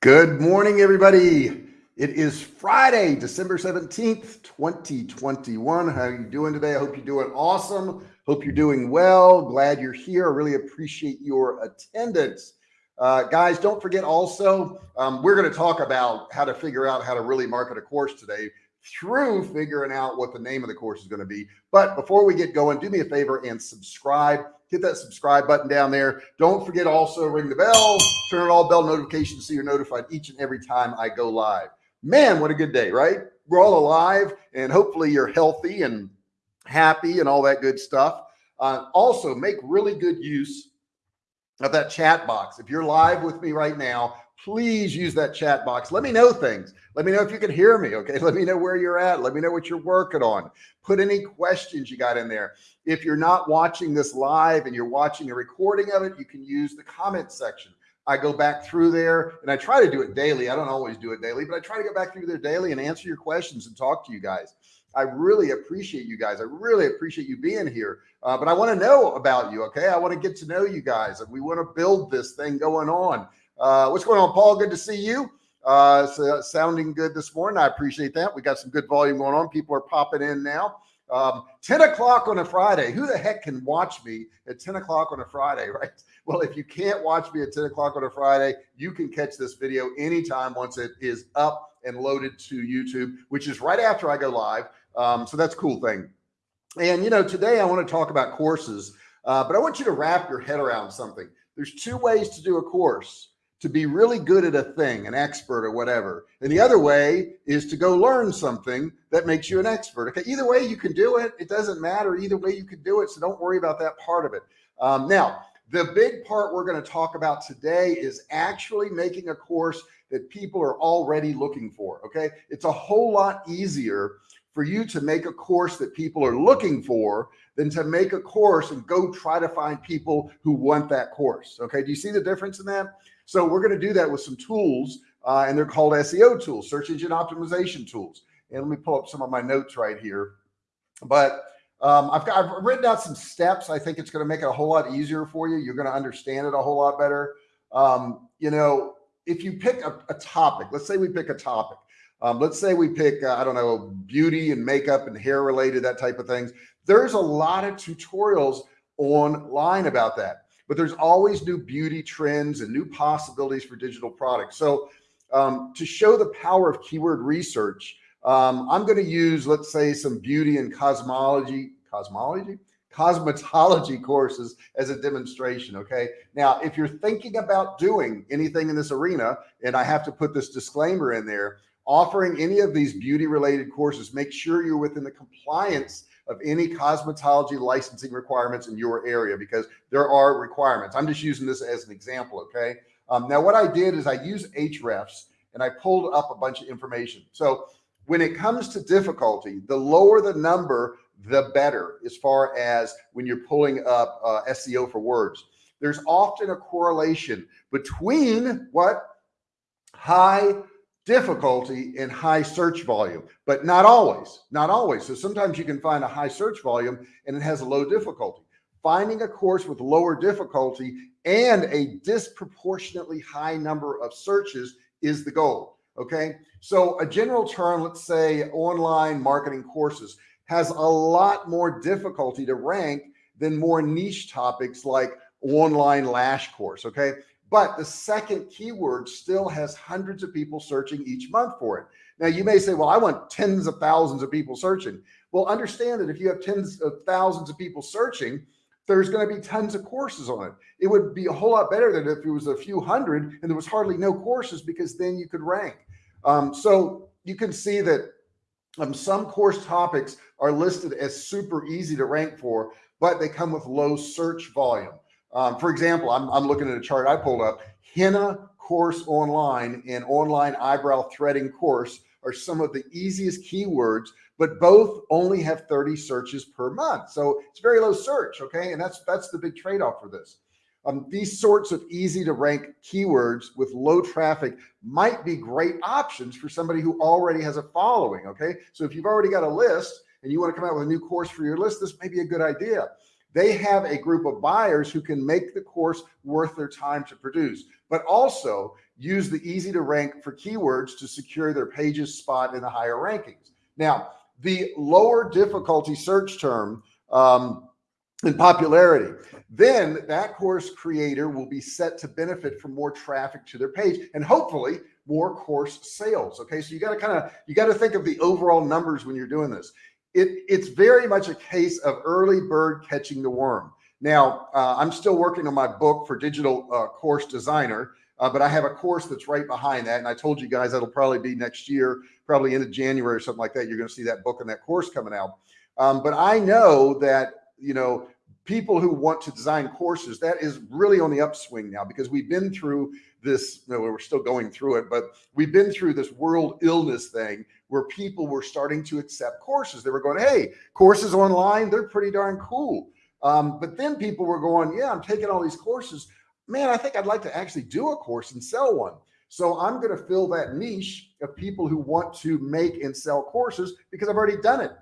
Good morning, everybody. It is Friday, December 17th, 2021. How are you doing today? I hope you're doing awesome. Hope you're doing well. Glad you're here. I really appreciate your attendance. Uh, guys, don't forget also, um, we're going to talk about how to figure out how to really market a course today through figuring out what the name of the course is going to be. But before we get going, do me a favor and subscribe hit that subscribe button down there. Don't forget also ring the bell, turn on all bell notifications so you're notified each and every time I go live. Man, what a good day, right? We're all alive and hopefully you're healthy and happy and all that good stuff. Uh, also make really good use of that chat box. If you're live with me right now, please use that chat box. Let me know things. Let me know if you can hear me. Okay. Let me know where you're at. Let me know what you're working on. Put any questions you got in there. If you're not watching this live and you're watching a recording of it, you can use the comment section. I go back through there and I try to do it daily. I don't always do it daily, but I try to go back through there daily and answer your questions and talk to you guys. I really appreciate you guys. I really appreciate you being here. Uh, but I want to know about you. Okay. I want to get to know you guys and we want to build this thing going on. Uh, what's going on, Paul? Good to see you. Uh, so sounding good this morning. I appreciate that. We got some good volume going on. People are popping in now. Um, 10 o'clock on a Friday. Who the heck can watch me at 10 o'clock on a Friday, right? Well, if you can't watch me at 10 o'clock on a Friday, you can catch this video anytime once it is up and loaded to YouTube, which is right after I go live. Um, so that's a cool thing. And, you know, today I want to talk about courses, uh, but I want you to wrap your head around something. There's two ways to do a course to be really good at a thing, an expert or whatever. And the other way is to go learn something that makes you an expert. Okay. Either way you can do it. It doesn't matter. Either way you can do it. So don't worry about that part of it. Um, now, the big part we're going to talk about today is actually making a course that people are already looking for. Okay. It's a whole lot easier for you to make a course that people are looking for than to make a course and go try to find people who want that course. Okay. Do you see the difference in that? So we're going to do that with some tools uh, and they're called SEO tools, search engine optimization tools. And let me pull up some of my notes right here. But um, I've, got, I've written out some steps. I think it's going to make it a whole lot easier for you. You're going to understand it a whole lot better. Um, you know, if you pick a, a, topic, let's say we pick a topic. Um, let's say we pick, uh, I don't know, beauty and makeup and hair related, that type of things. There's a lot of tutorials online about that but there's always new beauty trends and new possibilities for digital products. So um, to show the power of keyword research, um, I'm going to use, let's say some beauty and cosmology, cosmology, cosmetology courses as a demonstration. Okay. Now, if you're thinking about doing anything in this arena, and I have to put this disclaimer in there, offering any of these beauty related courses, make sure you're within the compliance of any cosmetology licensing requirements in your area because there are requirements. I'm just using this as an example. Okay. Um, now what I did is I use Ahrefs and I pulled up a bunch of information. So when it comes to difficulty, the lower the number, the better as far as when you're pulling up uh, SEO for words. There's often a correlation between what high difficulty in high search volume, but not always, not always. So sometimes you can find a high search volume and it has a low difficulty. Finding a course with lower difficulty and a disproportionately high number of searches is the goal. Okay. So a general term, let's say online marketing courses has a lot more difficulty to rank than more niche topics like online lash course. Okay. But the second keyword still has hundreds of people searching each month for it. Now you may say, well, I want tens of thousands of people searching. Well, understand that if you have tens of thousands of people searching, there's going to be tons of courses on it. It would be a whole lot better than if it was a few hundred and there was hardly no courses because then you could rank. Um, so you can see that um, some course topics are listed as super easy to rank for, but they come with low search volume. Um, for example, I'm, I'm looking at a chart I pulled up henna course online and online eyebrow threading course are some of the easiest keywords, but both only have 30 searches per month. So it's very low search. Okay. And that's, that's the big trade-off for this. Um, these sorts of easy to rank keywords with low traffic might be great options for somebody who already has a following. Okay. So if you've already got a list and you want to come out with a new course for your list, this may be a good idea they have a group of buyers who can make the course worth their time to produce, but also use the easy to rank for keywords to secure their pages spot in the higher rankings. Now, the lower difficulty search term um, in popularity, then that course creator will be set to benefit from more traffic to their page and hopefully more course sales. Okay. So you got to kind of, you got to think of the overall numbers when you're doing this. It, it's very much a case of early bird catching the worm. Now, uh, I'm still working on my book for digital uh, course designer, uh, but I have a course that's right behind that. And I told you guys that'll probably be next year, probably into January or something like that. You're going to see that book and that course coming out. Um, but I know that, you know, people who want to design courses, that is really on the upswing now because we've been through this, you know, we're still going through it, but we've been through this world illness thing where people were starting to accept courses. They were going, Hey, courses online, they're pretty darn cool. Um, but then people were going, yeah, I'm taking all these courses, man, I think I'd like to actually do a course and sell one. So I'm going to fill that niche of people who want to make and sell courses because I've already done it.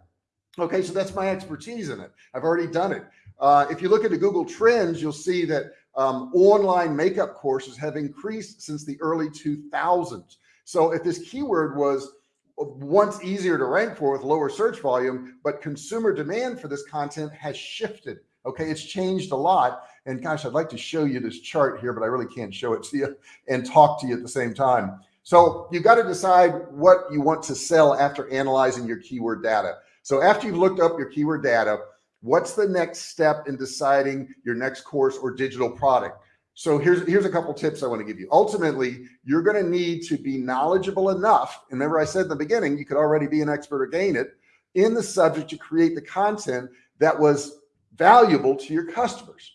Okay. So that's my expertise in it. I've already done it. Uh, if you look into Google Trends, you'll see that um, online makeup courses have increased since the early 2000s. So if this keyword was once easier to rank for with lower search volume, but consumer demand for this content has shifted. Okay, it's changed a lot. And gosh, I'd like to show you this chart here, but I really can't show it to you and talk to you at the same time. So you've got to decide what you want to sell after analyzing your keyword data. So after you've looked up your keyword data, what's the next step in deciding your next course or digital product? So here's, here's a couple tips I want to give you. Ultimately, you're going to need to be knowledgeable enough. And remember I said in the beginning, you could already be an expert or gain it in the subject to create the content that was valuable to your customers.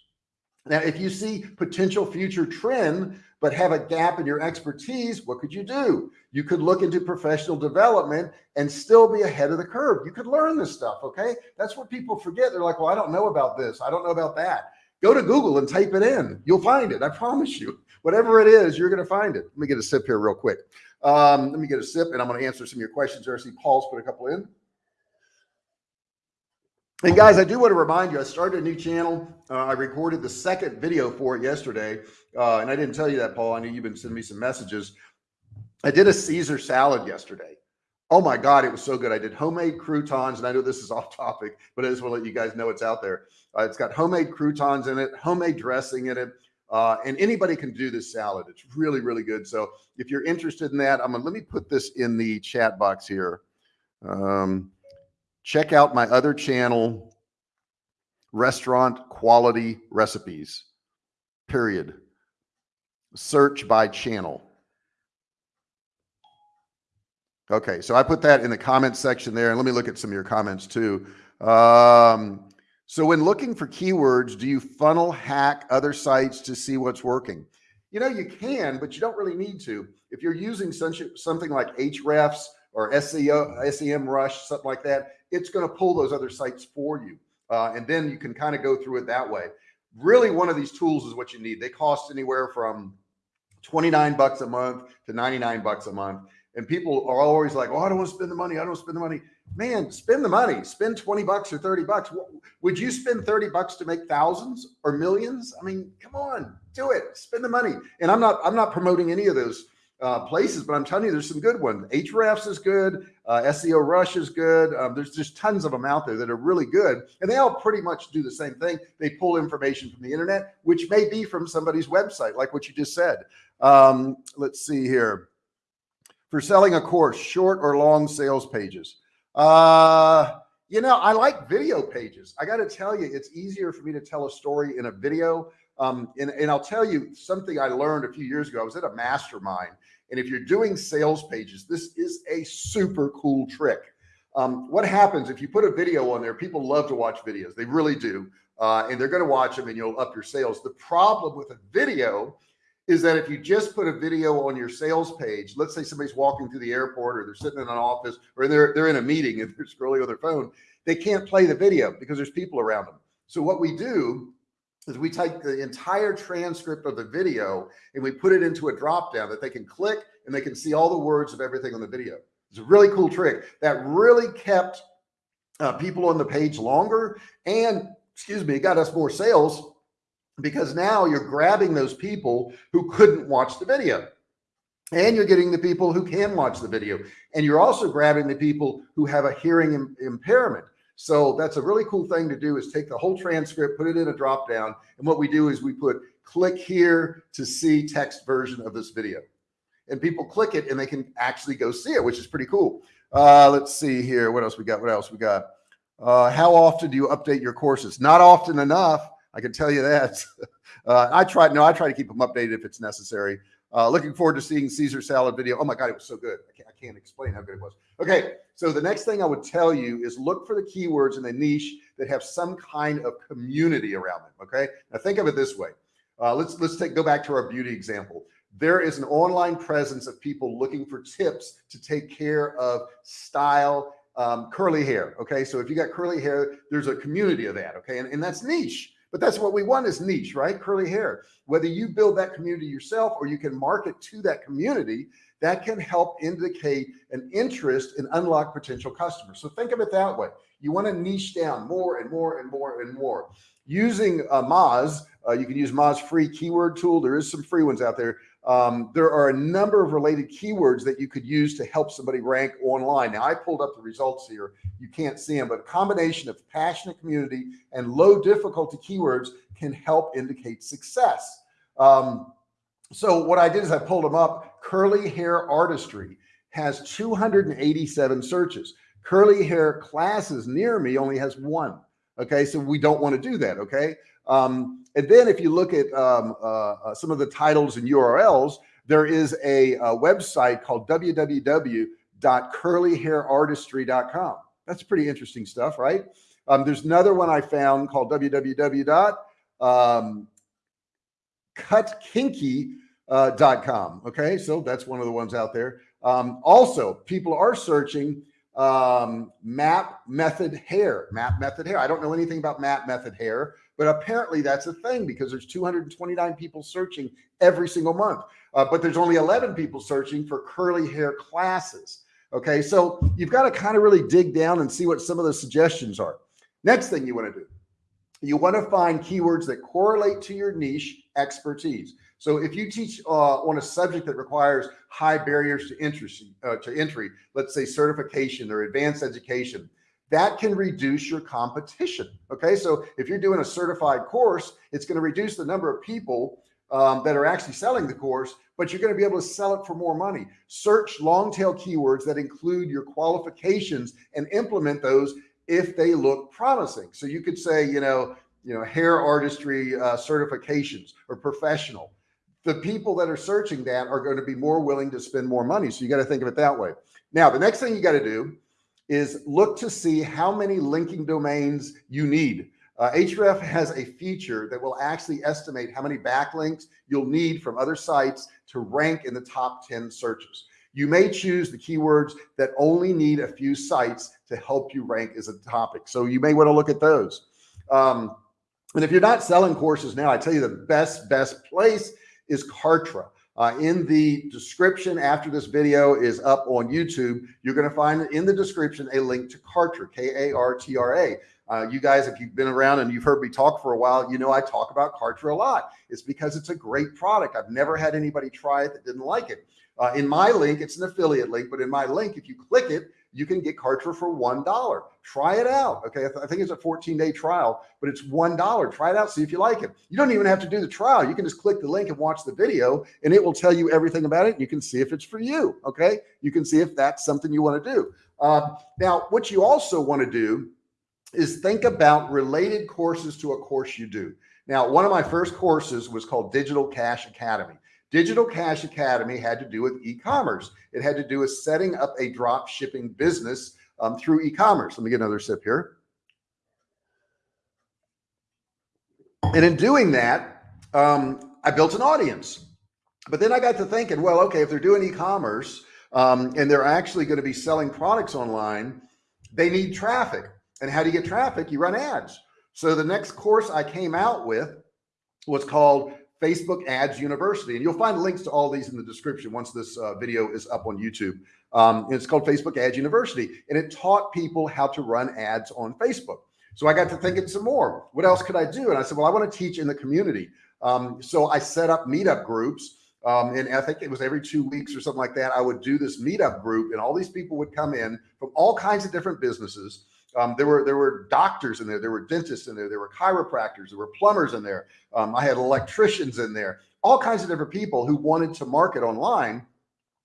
Now, if you see potential future trend, but have a gap in your expertise, what could you do? You could look into professional development and still be ahead of the curve. You could learn this stuff. Okay. That's what people forget. They're like, well, I don't know about this. I don't know about that. Go to Google and type it in. You'll find it. I promise you, whatever it is, you're going to find it. Let me get a sip here real quick. Um, let me get a sip and I'm going to answer some of your questions. I see Paul's put a couple in. And guys, I do want to remind you, I started a new channel. Uh, I recorded the second video for it yesterday. Uh, and I didn't tell you that, Paul. I know you've been sending me some messages. I did a Caesar salad yesterday. Oh my God, it was so good. I did homemade croutons and I know this is off topic, but I just want to let you guys know it's out there. Uh, it's got homemade croutons in it, homemade dressing in it. Uh, and anybody can do this salad. It's really, really good. So if you're interested in that, I'm gonna, let me put this in the chat box here. Um, check out my other channel, restaurant quality recipes, period. Search by channel. Okay, so I put that in the comments section there, and let me look at some of your comments too. Um, so when looking for keywords, do you funnel hack other sites to see what's working? You know, you can, but you don't really need to. If you're using something like Ahrefs or SEO, SEM Rush, something like that, it's going to pull those other sites for you. Uh, and then you can kind of go through it that way. Really, one of these tools is what you need. They cost anywhere from 29 bucks a month to 99 bucks a month. And people are always like, oh, I don't want to spend the money. I don't want to spend the money man, spend the money, spend 20 bucks or 30 bucks. Would you spend 30 bucks to make thousands or millions? I mean, come on, do it, spend the money. And I'm not, I'm not promoting any of those uh, places, but I'm telling you, there's some good ones. Ahrefs is good. Uh, SEO Rush is good. Um, there's just tons of them out there that are really good. And they all pretty much do the same thing. They pull information from the internet, which may be from somebody's website, like what you just said. Um, let's see here. For selling a course, short or long sales pages. Uh, you know, I like video pages. I got to tell you, it's easier for me to tell a story in a video. Um, and, and I'll tell you something I learned a few years ago. I was at a mastermind. And if you're doing sales pages, this is a super cool trick. Um, what happens if you put a video on there? People love to watch videos. They really do. Uh, and they're going to watch them and you'll up your sales. The problem with a video is that if you just put a video on your sales page, let's say somebody's walking through the airport or they're sitting in an office or they're, they're in a meeting and they're scrolling on their phone, they can't play the video because there's people around them. So what we do is we take the entire transcript of the video and we put it into a drop down that they can click and they can see all the words of everything on the video. It's a really cool trick that really kept uh, people on the page longer and excuse me, got us more sales because now you're grabbing those people who couldn't watch the video. And you're getting the people who can watch the video. And you're also grabbing the people who have a hearing Im impairment. So that's a really cool thing to do is take the whole transcript put it in a drop down and what we do is we put click here to see text version of this video. And people click it and they can actually go see it which is pretty cool. Uh let's see here. What else we got? What else we got? Uh how often do you update your courses? Not often enough I can tell you that uh I try no I try to keep them updated if it's necessary uh, looking forward to seeing Caesar salad video. Oh my God, it was so good. I can't, I can't explain how good it was. Okay. So the next thing I would tell you is look for the keywords in the niche that have some kind of community around them. Okay. Now think of it this way. Uh, let's, let's take, go back to our beauty example. There is an online presence of people looking for tips to take care of style, um, curly hair. Okay. So if you got curly hair, there's a community of that. Okay. And, and that's niche but that's what we want is niche, right? Curly hair, whether you build that community yourself or you can market to that community, that can help indicate an interest and unlock potential customers. So think of it that way. You want to niche down more and more and more and more using uh, Moz. Uh, you can use Moz free keyword tool. There is some free ones out there. Um, there are a number of related keywords that you could use to help somebody rank online. Now I pulled up the results here. You can't see them, but a combination of passionate community and low difficulty keywords can help indicate success. Um, so what I did is I pulled them up. Curly hair artistry has 287 searches. Curly hair classes near me only has one. Okay. So we don't want to do that. Okay. Um, and then if you look at um, uh, uh, some of the titles and URLs, there is a, a website called www.curlyhairartistry.com. That's pretty interesting stuff, right? Um, there's another one I found called www.cutkinky.com. Uh, okay, so that's one of the ones out there. Um, also, people are searching um, map method hair, map method hair. I don't know anything about map method hair, but apparently that's a thing because there's 229 people searching every single month. Uh, but there's only 11 people searching for curly hair classes. Okay. So you've got to kind of really dig down and see what some of the suggestions are. Next thing you want to do, you want to find keywords that correlate to your niche expertise. So if you teach uh, on a subject that requires high barriers to entry, uh, to entry, let's say certification or advanced education, that can reduce your competition. Okay. So if you're doing a certified course, it's going to reduce the number of people um, that are actually selling the course, but you're going to be able to sell it for more money. Search long tail keywords that include your qualifications and implement those if they look promising. So you could say, you know, you know, hair artistry uh, certifications or professional. The people that are searching that are going to be more willing to spend more money. So you got to think of it that way. Now, the next thing you got to do is look to see how many linking domains you need. Uh, Ahrefs has a feature that will actually estimate how many backlinks you'll need from other sites to rank in the top 10 searches. You may choose the keywords that only need a few sites to help you rank as a topic. So you may want to look at those. Um, and if you're not selling courses now, I tell you the best, best place is Kartra. Uh, in the description after this video is up on YouTube, you're going to find in the description a link to Kartra, K-A-R-T-R-A. Uh, you guys, if you've been around and you've heard me talk for a while, you know I talk about Kartra a lot. It's because it's a great product. I've never had anybody try it that didn't like it. Uh, in my link, it's an affiliate link, but in my link, if you click it, you can get Kartra for $1. Try it out. Okay. I, th I think it's a 14 day trial, but it's $1. Try it out. See if you like it. You don't even have to do the trial. You can just click the link and watch the video and it will tell you everything about it. You can see if it's for you. Okay. You can see if that's something you want to do. Um, now, what you also want to do is think about related courses to a course you do. Now, one of my first courses was called Digital Cash Academy. Digital Cash Academy had to do with e-commerce. It had to do with setting up a drop shipping business um, through e-commerce. Let me get another sip here. And in doing that, um, I built an audience. But then I got to thinking, well, okay, if they're doing e-commerce um, and they're actually going to be selling products online, they need traffic. And how do you get traffic? You run ads. So the next course I came out with was called Facebook Ads University. And you'll find links to all these in the description once this uh, video is up on YouTube. Um, it's called Facebook Ads University. And it taught people how to run ads on Facebook. So I got to thinking some more, what else could I do? And I said, well, I want to teach in the community. Um, so I set up meetup groups. Um, and I think it was every two weeks or something like that. I would do this meetup group and all these people would come in from all kinds of different businesses. Um, there were there were doctors in there, there were dentists in there, there were chiropractors, there were plumbers in there. Um, I had electricians in there, all kinds of different people who wanted to market online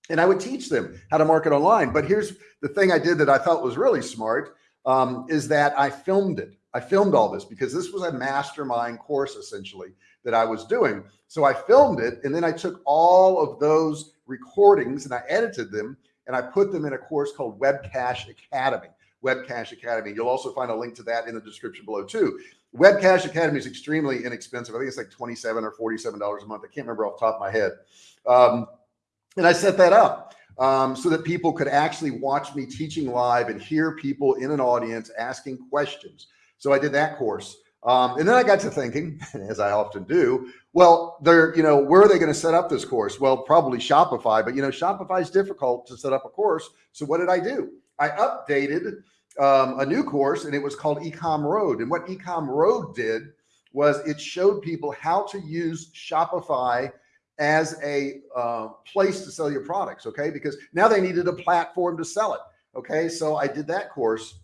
and I would teach them how to market online. But here's the thing I did that I thought was really smart um, is that I filmed it. I filmed all this because this was a mastermind course essentially that I was doing. So I filmed it and then I took all of those recordings and I edited them and I put them in a course called Webcash Academy. Webcash Academy. You'll also find a link to that in the description below too. Webcash Academy is extremely inexpensive. I think it's like 27 or $47 a month. I can't remember off the top of my head. Um, and I set that up um, so that people could actually watch me teaching live and hear people in an audience asking questions. So I did that course. Um, and then I got to thinking, as I often do, well, they're, you know, where are they going to set up this course? Well, probably Shopify, but you know, Shopify is difficult to set up a course. So what did I do? I updated um, a new course and it was called Ecom Road. And what Ecom Road did was it showed people how to use Shopify as a uh, place to sell your products. Okay. Because now they needed a platform to sell it. Okay. So I did that course.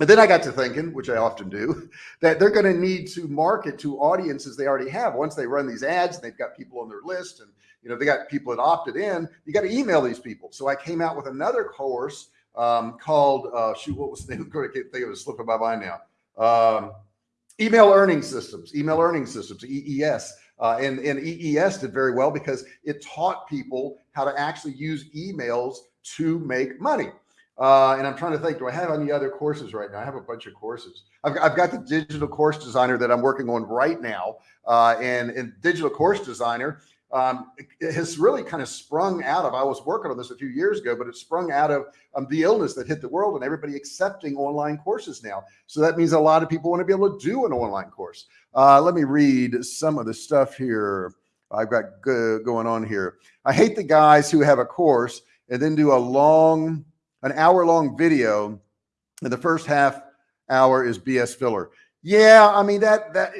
And then I got to thinking, which I often do, that they're going to need to market to audiences they already have. Once they run these ads and they've got people on their list and, you know, they got people that opted in, you got to email these people. So I came out with another course um, called, uh, shoot, what was the name? I can't think of it, slipping my mind now. Um, email earning systems, email earning systems, EES. Uh, and, and EES did very well because it taught people how to actually use emails to make money. Uh, and I'm trying to think, do I have any other courses right now? I have a bunch of courses. I've, I've got the digital course designer that I'm working on right now. Uh, and, and digital course designer um, it has really kind of sprung out of, I was working on this a few years ago, but it sprung out of um, the illness that hit the world and everybody accepting online courses now. So that means a lot of people want to be able to do an online course. Uh, let me read some of the stuff here I've got going on here. I hate the guys who have a course and then do a long, an hour long video and the first half hour is BS filler. Yeah. I mean, that, that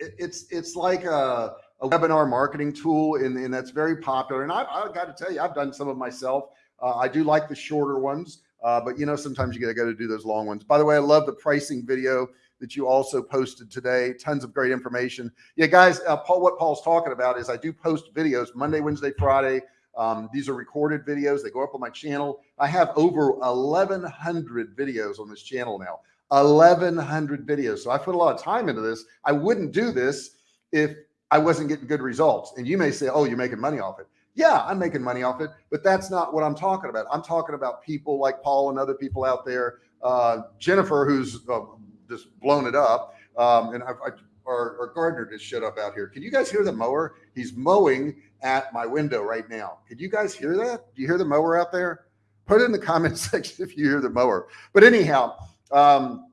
it's, it's like, a, a webinar marketing tool and, and that's very popular. And I've, I've got to tell you, I've done some of myself. Uh, I do like the shorter ones, uh, but you know, sometimes you gotta go to do those long ones. By the way, I love the pricing video that you also posted today. Tons of great information. Yeah, guys, uh, Paul, what Paul's talking about is I do post videos Monday, Wednesday, Friday. Um, these are recorded videos. They go up on my channel. I have over 1100 videos on this channel now, 1100 videos. So I put a lot of time into this. I wouldn't do this if I wasn't getting good results. And you may say, oh, you're making money off it. Yeah, I'm making money off it, but that's not what I'm talking about. I'm talking about people like Paul and other people out there. Uh, Jennifer, who's uh, just blown it up. Um, and I, I, our, our gardener just shut up out here. Can you guys hear the mower? He's mowing at my window right now. Could you guys hear that? Do you hear the mower out there? Put it in the comment section if you hear the mower. But anyhow, um,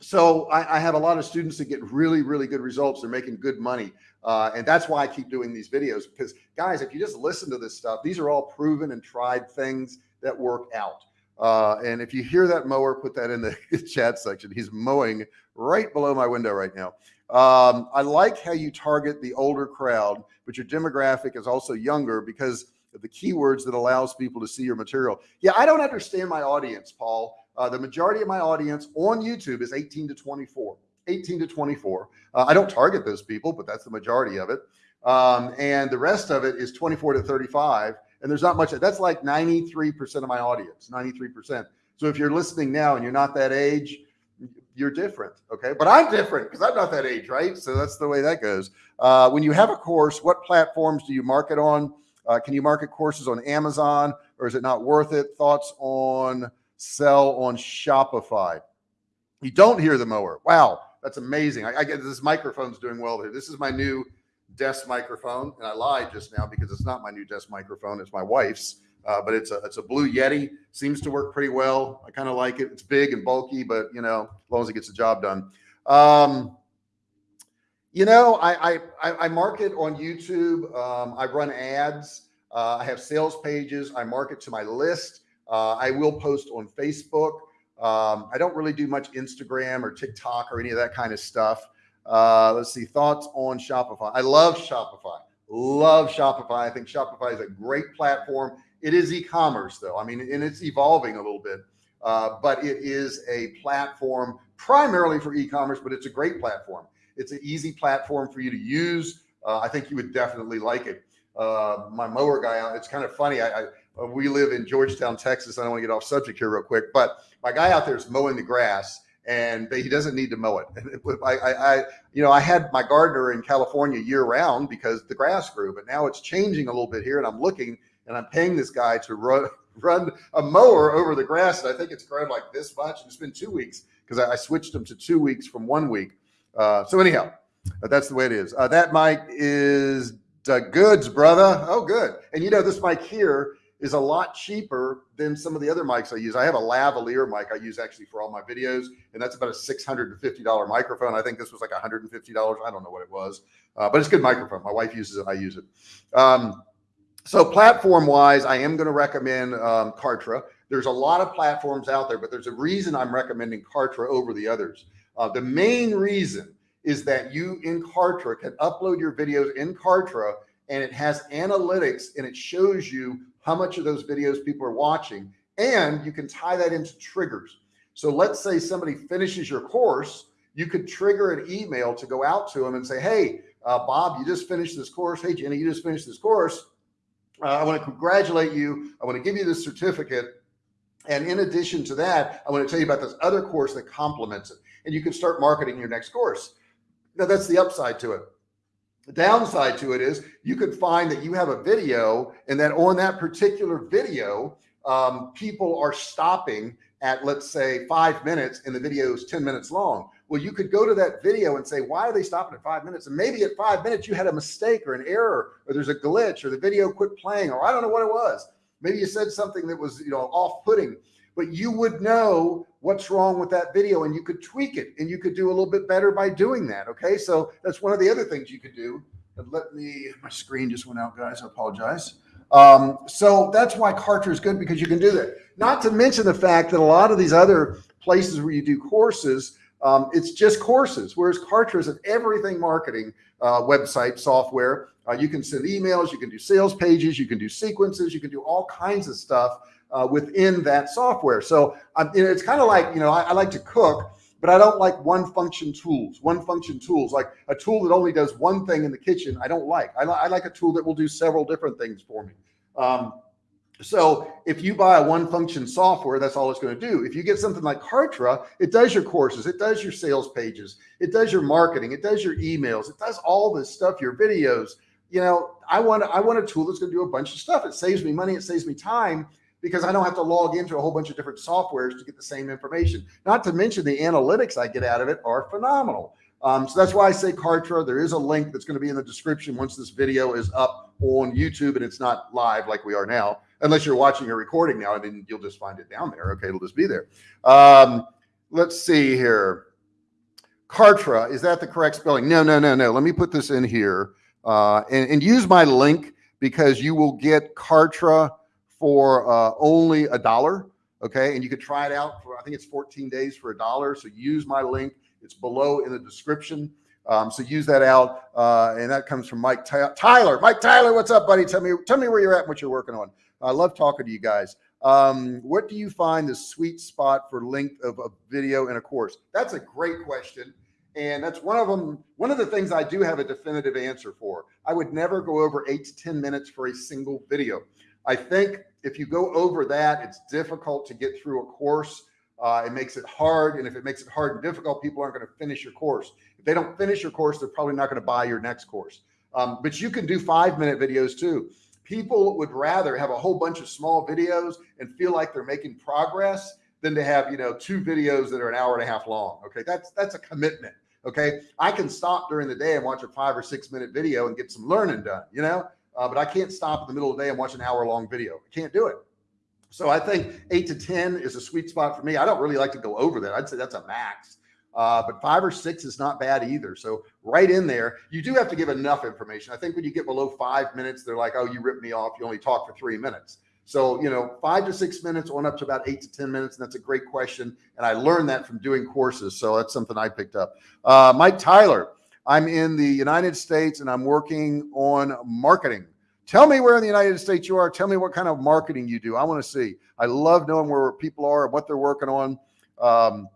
so I, I, have a lot of students that get really, really good results. They're making good money. Uh, and that's why I keep doing these videos because guys, if you just listen to this stuff, these are all proven and tried things that work out. Uh, and if you hear that mower, put that in the chat section. He's mowing right below my window right now. Um, I like how you target the older crowd, but your demographic is also younger because of the keywords that allows people to see your material. Yeah, I don't understand my audience, Paul. Uh, the majority of my audience on YouTube is 18 to 24. 18 to 24. Uh, I don't target those people, but that's the majority of it. Um, and the rest of it is 24 to 35. And there's not much, that's like 93% of my audience, 93%. So if you're listening now and you're not that age, you're different. Okay. But I'm different because I'm not that age, right? So that's the way that goes. Uh, when you have a course, what platforms do you market on? Uh, can you market courses on Amazon or is it not worth it? Thoughts on sell on Shopify. You don't hear the mower. Wow. That's amazing. I, I get this microphone's doing well there. This is my new desk microphone. And I lied just now because it's not my new desk microphone. It's my wife's, uh, but it's a, it's a blue Yeti seems to work pretty well. I kind of like it. It's big and bulky, but you know, as long as it gets the job done. Um, you know, I, I, I market on YouTube. Um, I run ads. Uh, I have sales pages. I market to my list. Uh, I will post on Facebook. Um, I don't really do much Instagram or TikTok or any of that kind of stuff. Uh, let's see thoughts on Shopify. I love Shopify. Love Shopify. I think Shopify is a great platform. It is e-commerce though. I mean, and it's evolving a little bit, uh, but it is a platform primarily for e-commerce, but it's a great platform. It's an easy platform for you to use. Uh, I think you would definitely like it. Uh, my mower guy. It's kind of funny. I, I we live in Georgetown, Texas. I don't want to get off subject here real quick, but my guy out there is mowing the grass and he doesn't need to mow it. I, I, I, you know, I had my gardener in California year round because the grass grew, but now it's changing a little bit here and I'm looking and I'm paying this guy to run, run a mower over the grass. And I think it's grown like this much. And it's been two weeks because I, I, switched them to two weeks from one week. Uh, so anyhow, that's the way it is. Uh, that mic is the goods, brother. Oh, good. And you know, this mic here is a lot cheaper than some of the other mics I use. I have a lavalier mic I use actually for all my videos, and that's about a $650 microphone. I think this was like $150. I don't know what it was, uh, but it's a good microphone. My wife uses it. I use it. Um, so platform wise, I am going to recommend um, Kartra. There's a lot of platforms out there, but there's a reason I'm recommending Kartra over the others. Uh, the main reason is that you in Kartra can upload your videos in Kartra and it has analytics and it shows you how much of those videos people are watching. And you can tie that into triggers. So let's say somebody finishes your course, you could trigger an email to go out to them and say, Hey, uh, Bob, you just finished this course. Hey, Jenny, you just finished this course. Uh, I want to congratulate you. I want to give you this certificate. And in addition to that, I want to tell you about this other course that complements it. And you can start marketing your next course. Now that's the upside to it. The downside to it is you could find that you have a video and that on that particular video, um, people are stopping at let's say five minutes and the video is 10 minutes long. Well, you could go to that video and say, why are they stopping at five minutes? And maybe at five minutes you had a mistake or an error, or there's a glitch or the video quit playing, or I don't know what it was. Maybe you said something that was, you know, off putting, but you would know what's wrong with that video and you could tweak it and you could do a little bit better by doing that. Okay. So that's one of the other things you could do. Let me, my screen just went out guys. I apologize. Um, so that's why Kartra is good because you can do that. Not to mention the fact that a lot of these other places where you do courses, um, it's just courses, whereas Kartra is an everything marketing uh, website software. Uh, you can send emails, you can do sales pages, you can do sequences, you can do all kinds of stuff uh, within that software. So um, it's kind of like, you know, I, I, like to cook, but I don't like one function tools, one function tools, like a tool that only does one thing in the kitchen. I don't like, I, li I like a tool that will do several different things for me. Um, so if you buy a one function software, that's all it's going to do. If you get something like Kartra, it does your courses, it does your sales pages, it does your marketing, it does your emails, it does all this stuff, your videos. You know, I want I want a tool that's going to do a bunch of stuff. It saves me money, it saves me time, because I don't have to log into a whole bunch of different softwares to get the same information. Not to mention the analytics I get out of it are phenomenal. Um, so that's why I say Kartra. There is a link that's going to be in the description once this video is up on YouTube and it's not live like we are now, unless you're watching a recording now, and then you'll just find it down there. Okay, it'll just be there. Um, let's see here. Kartra, is that the correct spelling? No, no, no, no. Let me put this in here uh, and, and use my link because you will get Kartra for uh, only a dollar. Okay. And you could try it out for, I think it's 14 days for a dollar. So use my link. It's below in the description. Um, so use that out. Uh, and that comes from Mike Tyler. Mike Tyler, what's up, buddy? Tell me, tell me where you're at and what you're working on. I love talking to you guys. Um, what do you find the sweet spot for length of a video in a course? That's a great question. And that's one of them. One of the things I do have a definitive answer for. I would never go over eight to 10 minutes for a single video. I think if you go over that, it's difficult to get through a course. Uh, it makes it hard. And if it makes it hard and difficult, people aren't going to finish your course. If they don't finish your course, they're probably not going to buy your next course. Um, but you can do five minute videos too. People would rather have a whole bunch of small videos and feel like they're making progress than to have, you know, two videos that are an hour and a half long. Okay. That's, that's a commitment. Okay. I can stop during the day and watch a five or six minute video and get some learning done, you know, uh, but I can't stop in the middle of the day and watch an hour long video. I can't do it. So I think eight to 10 is a sweet spot for me. I don't really like to go over that. I'd say that's a max. Uh, but five or six is not bad either. So right in there, you do have to give enough information. I think when you get below five minutes, they're like, oh, you ripped me off. You only talk for three minutes. So, you know, five to six minutes on up to about eight to 10 minutes. And that's a great question. And I learned that from doing courses. So that's something I picked up. Uh, Mike Tyler, I'm in the United States and I'm working on marketing. Tell me where in the United States you are. Tell me what kind of marketing you do. I want to see. I love knowing where people are and what they're working on. Um,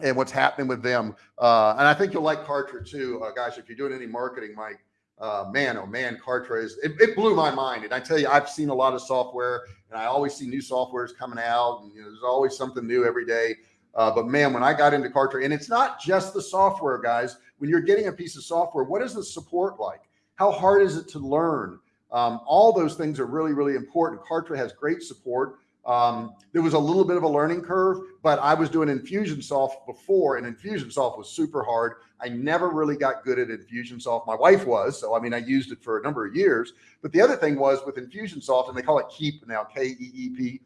and what's happening with them. Uh, and I think you'll like Kartra too, uh, guys. If you're doing any marketing, Mike, uh, man, oh man, Kartra is, it, it, blew my mind. And I tell you, I've seen a lot of software and I always see new softwares coming out and you know, there's always something new every day. Uh, but man, when I got into Kartra and it's not just the software guys, when you're getting a piece of software, what is the support like? How hard is it to learn? Um, all those things are really, really important. Kartra has great support. Um, there was a little bit of a learning curve, but I was doing Infusionsoft before and Infusionsoft was super hard. I never really got good at Infusionsoft. My wife was, so I mean, I used it for a number of years, but the other thing was with Infusionsoft and they call it Keap now, K-E-E-P.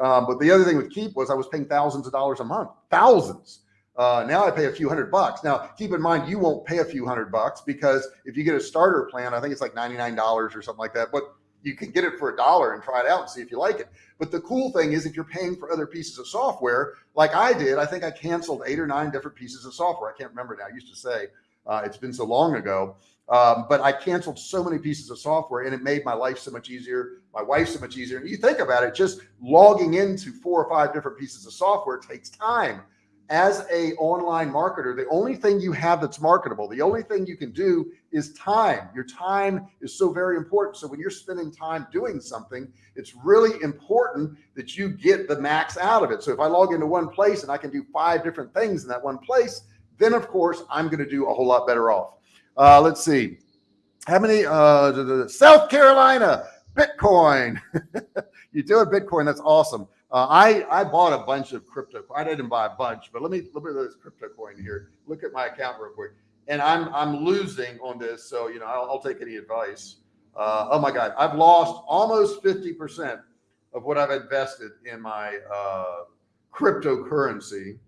Um, but the other thing with Keap was I was paying thousands of dollars a month, thousands. Uh, now I pay a few hundred bucks. Now keep in mind, you won't pay a few hundred bucks because if you get a starter plan, I think it's like $99 or something like that, but you can get it for a dollar and try it out and see if you like it. But the cool thing is if you're paying for other pieces of software, like I did, I think I canceled eight or nine different pieces of software. I can't remember now. I used to say uh, it's been so long ago, um, but I canceled so many pieces of software and it made my life so much easier. My wife's so much easier. And you think about it, just logging into four or five different pieces of software takes time as a online marketer, the only thing you have that's marketable, the only thing you can do is time. Your time is so very important. So when you're spending time doing something, it's really important that you get the max out of it. So if I log into one place and I can do five different things in that one place, then of course I'm going to do a whole lot better off. Uh, let's see. How many, uh, South Carolina, Bitcoin. you do a Bitcoin. That's awesome. Uh, I, I bought a bunch of crypto. I didn't buy a bunch, but let me look at this crypto coin here. Look at my account real quick. And I'm, I'm losing on this. So, you know, I'll, I'll take any advice. Uh, oh my God, I've lost almost 50% of what I've invested in my uh, cryptocurrency.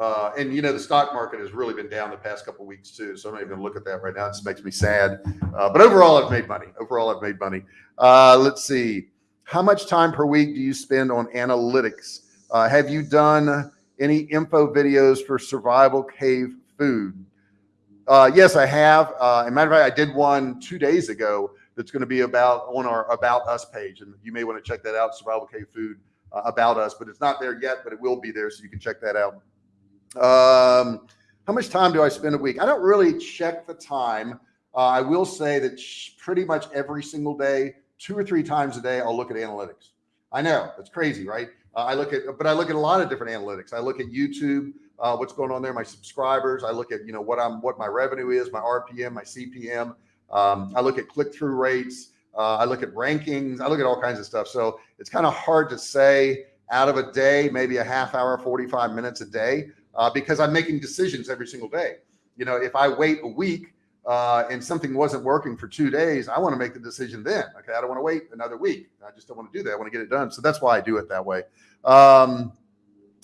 Uh, and you know, the stock market has really been down the past couple weeks too. So I'm not even going to look at that right now. It just makes me sad. Uh, but overall, I've made money. Overall, I've made money. Uh, let's see. How much time per week do you spend on analytics? Uh, have you done any info videos for survival cave food? Uh, yes, I have. Uh, as matter of fact, I did one two days ago that's going to be about on our about us page. And you may want to check that out, survival cave food uh, about us, but it's not there yet, but it will be there. So you can check that out. Um, how much time do I spend a week? I don't really check the time. Uh, I will say that pretty much every single day, two or three times a day, I'll look at analytics. I know it's crazy, right? Uh, I look at, but I look at a lot of different analytics. I look at YouTube, uh, what's going on there, my subscribers. I look at, you know, what I'm, what my revenue is, my RPM, my CPM. Um, I look at click-through rates. Uh, I look at rankings. I look at all kinds of stuff. So it's kind of hard to say out of a day, maybe a half hour, 45 minutes a day, uh, because I'm making decisions every single day. You know, if I wait a week, uh, and something wasn't working for two days, I want to make the decision then. Okay. I don't want to wait another week. I just don't want to do that. I want to get it done. So that's why I do it that way. Um,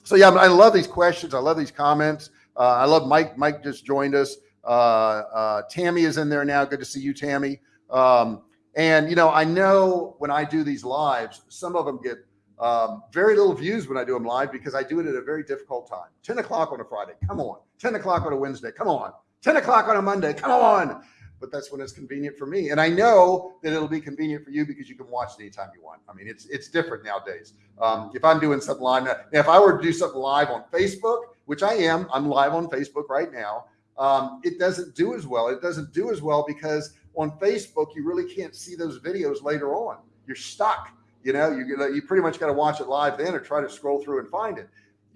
so yeah, I love these questions. I love these comments. Uh, I love Mike. Mike just joined us. Uh, uh, Tammy is in there now. Good to see you, Tammy. Um, and you know, I know when I do these lives, some of them get um, very little views when I do them live because I do it at a very difficult time. 10 o'clock on a Friday. Come on. 10 o'clock on a Wednesday. Come on. 10 o'clock on a Monday. Come on. But that's when it's convenient for me. And I know that it'll be convenient for you because you can watch it anytime you want. I mean, it's, it's different nowadays. Um, if I'm doing something live, now, if I were to do something live on Facebook, which I am, I'm live on Facebook right now. Um, it doesn't do as well. It doesn't do as well because on Facebook, you really can't see those videos later on. You're stuck. You know, you, you pretty much got to watch it live then or try to scroll through and find it.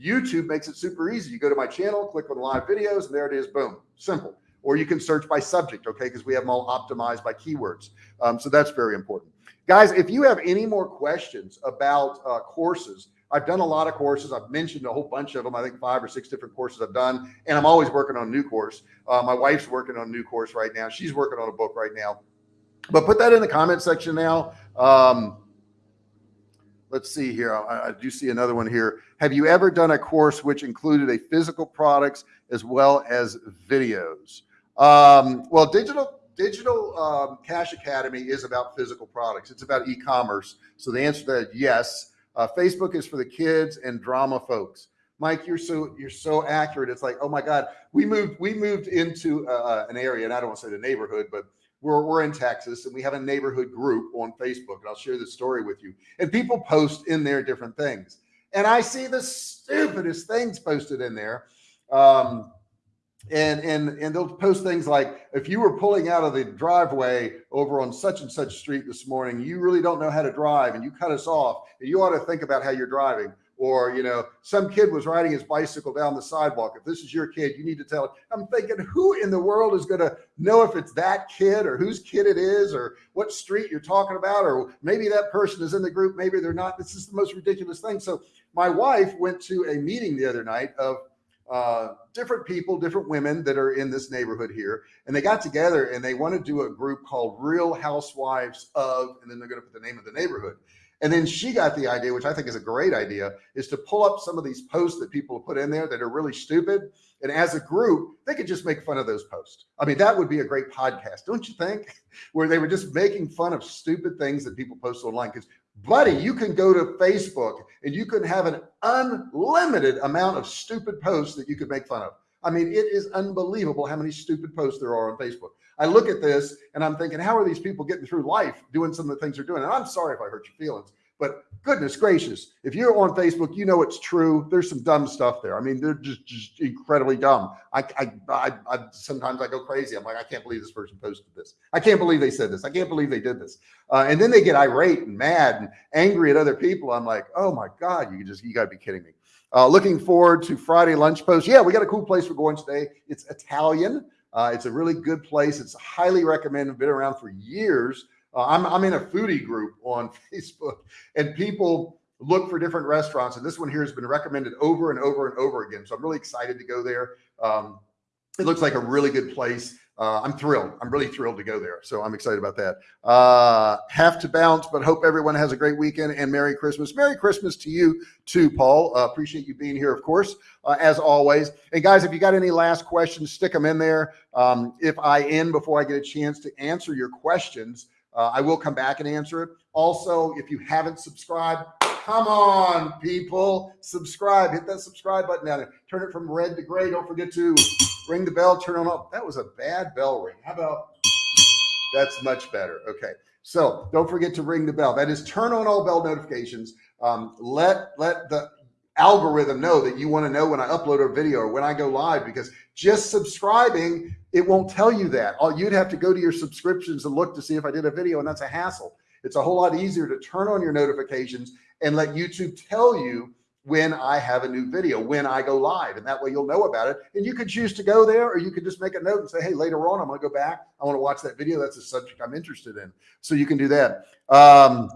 YouTube makes it super easy. You go to my channel, click on live videos, and there it is. Boom, simple. Or you can search by subject, okay? Because we have them all optimized by keywords. Um, so that's very important. Guys, if you have any more questions about uh, courses, I've done a lot of courses. I've mentioned a whole bunch of them. I think five or six different courses I've done, and I'm always working on a new course. Uh, my wife's working on a new course right now. She's working on a book right now. But put that in the comment section now. Um, let's see here. I, I, do see another one here. Have you ever done a course which included a physical products as well as videos? Um, well, digital Digital um, Cash Academy is about physical products. It's about e-commerce. So the answer to that, yes. Uh, Facebook is for the kids and drama folks. Mike, you're so you're so accurate. It's like, oh my God, we moved we moved into uh, uh an area, and I don't want to say the neighborhood, but we're we're in Texas, and we have a neighborhood group on Facebook, and I'll share this story with you. And people post in there different things, and I see the stupidest things posted in there. Um, and and and they'll post things like if you were pulling out of the driveway over on such and such street this morning you really don't know how to drive and you cut us off and you ought to think about how you're driving or you know some kid was riding his bicycle down the sidewalk if this is your kid you need to tell it i'm thinking who in the world is going to know if it's that kid or whose kid it is or what street you're talking about or maybe that person is in the group maybe they're not this is the most ridiculous thing so my wife went to a meeting the other night of uh, different people, different women that are in this neighborhood here. And they got together and they want to do a group called Real Housewives of, and then they're going to put the name of the neighborhood. And then she got the idea, which I think is a great idea, is to pull up some of these posts that people put in there that are really stupid. And as a group, they could just make fun of those posts. I mean, that would be a great podcast, don't you think? Where they were just making fun of stupid things that people post online. Because buddy, you can go to Facebook and you can have an unlimited amount of stupid posts that you could make fun of. I mean, it is unbelievable how many stupid posts there are on Facebook. I look at this and I'm thinking, how are these people getting through life doing some of the things they're doing? And I'm sorry if I hurt your feelings, but goodness gracious, if you're on Facebook, you know it's true. There's some dumb stuff there. I mean, they're just, just incredibly dumb. I, I, I, I, sometimes I go crazy. I'm like, I can't believe this person posted this. I can't believe they said this. I can't believe they did this. Uh, and then they get irate and mad and angry at other people. I'm like, oh my God, you just, you got to be kidding me. Uh, looking forward to Friday lunch post. Yeah, we got a cool place we're going today. It's Italian. Uh, it's a really good place. It's highly recommended. Been around for years. Uh, I'm, I'm in a foodie group on Facebook and people look for different restaurants. And this one here has been recommended over and over and over again. So I'm really excited to go there. Um, it looks like a really good place. Uh, I'm thrilled. I'm really thrilled to go there. So I'm excited about that. Uh, have to bounce, but hope everyone has a great weekend and Merry Christmas. Merry Christmas to you too, Paul. Uh, appreciate you being here, of course, uh, as always. And guys, if you got any last questions, stick them in there. Um, if I end before I get a chance to answer your questions, uh, I will come back and answer it. Also, if you haven't subscribed, come on, people, subscribe. Hit that subscribe button down there. Turn it from red to gray. Don't forget to ring the bell, turn on up. That was a bad bell ring. How about that's much better. Okay. So don't forget to ring the bell. That is turn on all bell notifications. Um, let let the algorithm know that you want to know when I upload a video or when I go live because just subscribing, it won't tell you that. All you'd have to go to your subscriptions and look to see if I did a video and that's a hassle. It's a whole lot easier to turn on your notifications and let YouTube tell you when I have a new video, when I go live, and that way you'll know about it. And you could choose to go there, or you could just make a note and say, Hey, later on, I'm going to go back. I want to watch that video. That's a subject I'm interested in. So you can do that. Um,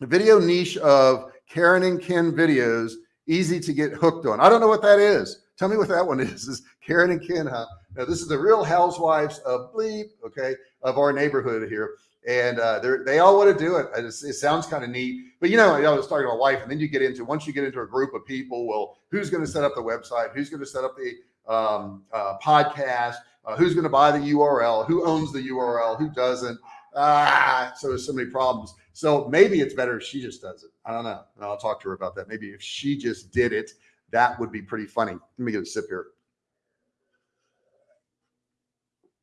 video niche of Karen and Ken videos easy to get hooked on. I don't know what that is. Tell me what that one is. Is Karen and Ken, huh? Now this is the real housewives of bleep, okay, of our neighborhood here. And uh, they all want to do it. Just, it sounds kind of neat, but you know, I was talking to my wife, and then you get into once you get into a group of people. Well, who's going to set up the website? Who's going to set up the um, uh, podcast? Uh, who's going to buy the URL? Who owns the URL? Who doesn't? Ah, so there's so many problems. So maybe it's better if she just does it. I don't know. And I'll talk to her about that. Maybe if she just did it, that would be pretty funny. Let me get a sip here.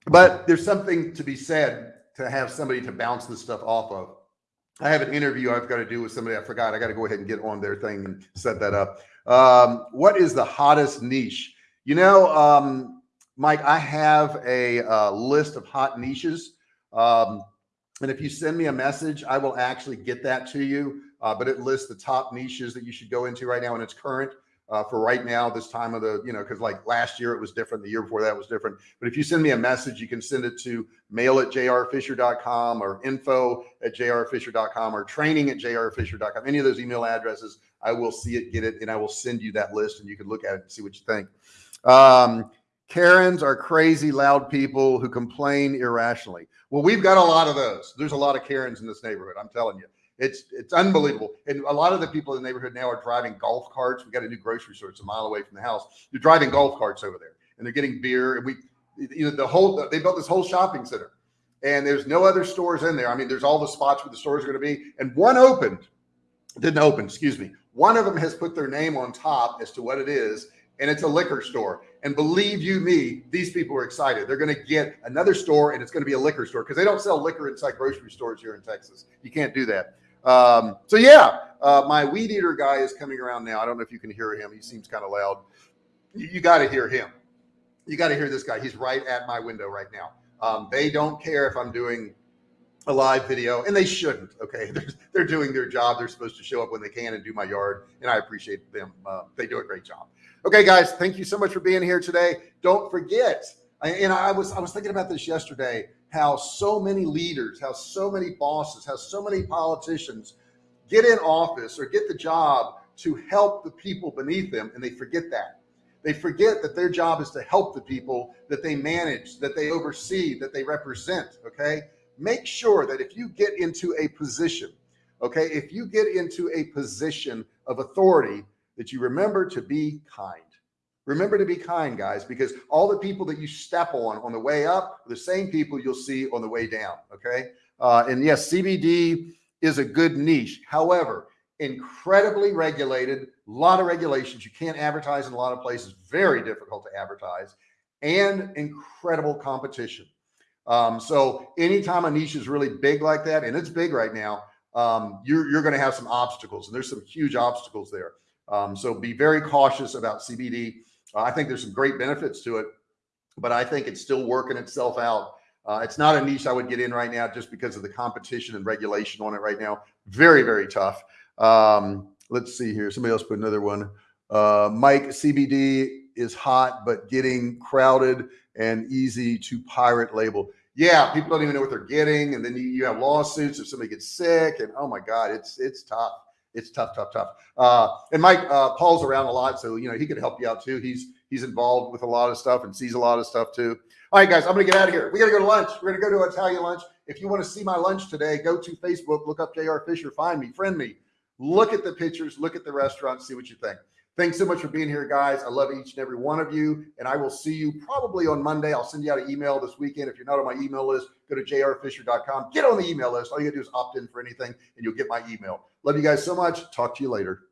But there's something to be said to have somebody to bounce this stuff off of. I have an interview I've got to do with somebody. I forgot. I got to go ahead and get on their thing and set that up. Um, what is the hottest niche? You know, um, Mike, I have a uh, list of hot niches. Um, and if you send me a message, I will actually get that to you. Uh, but it lists the top niches that you should go into right now and it's current uh, for right now, this time of the, you know, because like last year it was different. The year before that was different. But if you send me a message, you can send it to mail at jrfisher.com or info at jrfisher.com or training at jrfisher.com. Any of those email addresses, I will see it, get it, and I will send you that list and you can look at it and see what you think. Um, Karens are crazy, loud people who complain irrationally. Well, we've got a lot of those. There's a lot of Karens in this neighborhood. I'm telling you, it's it's unbelievable. And a lot of the people in the neighborhood now are driving golf carts. We got a new grocery store. It's a mile away from the house. They're driving golf carts over there, and they're getting beer. And we, you know, the whole they built this whole shopping center. and there's no other stores in there. I mean, there's all the spots where the stores are going to be, and one opened, didn't open, excuse me. One of them has put their name on top as to what it is, and it's a liquor store. And believe you me, these people are excited. They're going to get another store, and it's going to be a liquor store because they don't sell liquor inside grocery stores here in Texas. You can't do that. Um, so yeah, uh, my weed eater guy is coming around now. I don't know if you can hear him. He seems kind of loud. You, you got to hear him. You got to hear this guy. He's right at my window right now. Um, they don't care if I'm doing a live video and they shouldn't. Okay. They're, they're doing their job. They're supposed to show up when they can and do my yard. And I appreciate them. Uh, they do a great job. Okay, guys, thank you so much for being here today. Don't forget, and I was, I was thinking about this yesterday, how so many leaders, how so many bosses, how so many politicians get in office or get the job to help the people beneath them. And they forget that. They forget that their job is to help the people that they manage, that they oversee, that they represent. Okay. Make sure that if you get into a position, okay, if you get into a position of authority, that you remember to be kind. Remember to be kind, guys, because all the people that you step on on the way up are the same people you'll see on the way down. Okay. Uh, and yes, CBD is a good niche. However, incredibly regulated, a lot of regulations. You can't advertise in a lot of places, very difficult to advertise, and incredible competition. Um, so anytime a niche is really big like that, and it's big right now, um, you're, you're going to have some obstacles, and there's some huge obstacles there. Um, so be very cautious about CBD. Uh, I think there's some great benefits to it, but I think it's still working itself out. Uh, it's not a niche I would get in right now just because of the competition and regulation on it right now. Very, very tough. Um, let's see here. Somebody else put another one. Uh, Mike, CBD is hot, but getting crowded and easy to pirate label. Yeah, people don't even know what they're getting. And then you, you have lawsuits if somebody gets sick and oh my God, it's, it's tough. It's tough, tough, tough. Uh, and Mike, uh, Paul's around a lot. So, you know, he could help you out too. He's, he's involved with a lot of stuff and sees a lot of stuff too. All right, guys, I'm going to get out of here. We got to go to lunch. We're going to go to Italian lunch. If you want to see my lunch today, go to Facebook, look up JR Fisher, find me, friend me, look at the pictures, look at the restaurant, see what you think. Thanks so much for being here, guys. I love each and every one of you. And I will see you probably on Monday. I'll send you out an email this weekend. If you're not on my email list, go to jrfisher.com. Get on the email list. All you gotta do is opt in for anything and you'll get my email. Love you guys so much. Talk to you later.